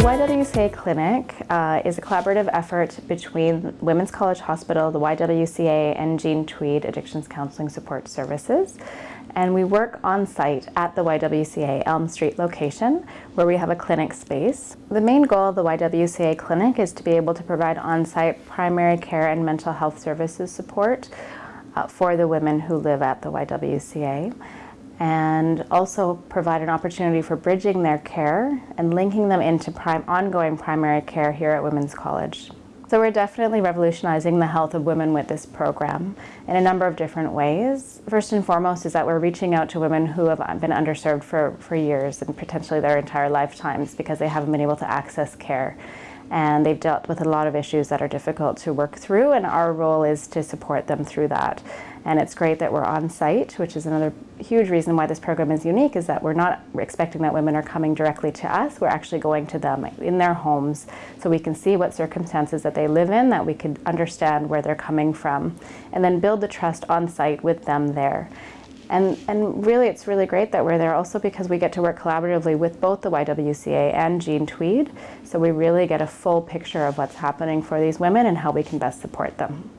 YWCA Clinic uh, is a collaborative effort between Women's College Hospital, the YWCA, and Jean Tweed Addictions Counseling Support Services. And we work on site at the YWCA Elm Street location where we have a clinic space. The main goal of the YWCA clinic is to be able to provide on-site primary care and mental health services support uh, for the women who live at the YWCA and also provide an opportunity for bridging their care and linking them into ongoing primary care here at Women's College. So we're definitely revolutionizing the health of women with this program in a number of different ways. First and foremost is that we're reaching out to women who have been underserved for, for years and potentially their entire lifetimes because they haven't been able to access care and they've dealt with a lot of issues that are difficult to work through and our role is to support them through that. And it's great that we're on site, which is another huge reason why this program is unique, is that we're not expecting that women are coming directly to us, we're actually going to them in their homes so we can see what circumstances that they live in, that we can understand where they're coming from, and then build the trust on site with them there. And, and really, it's really great that we're there also because we get to work collaboratively with both the YWCA and Jean Tweed. So we really get a full picture of what's happening for these women and how we can best support them.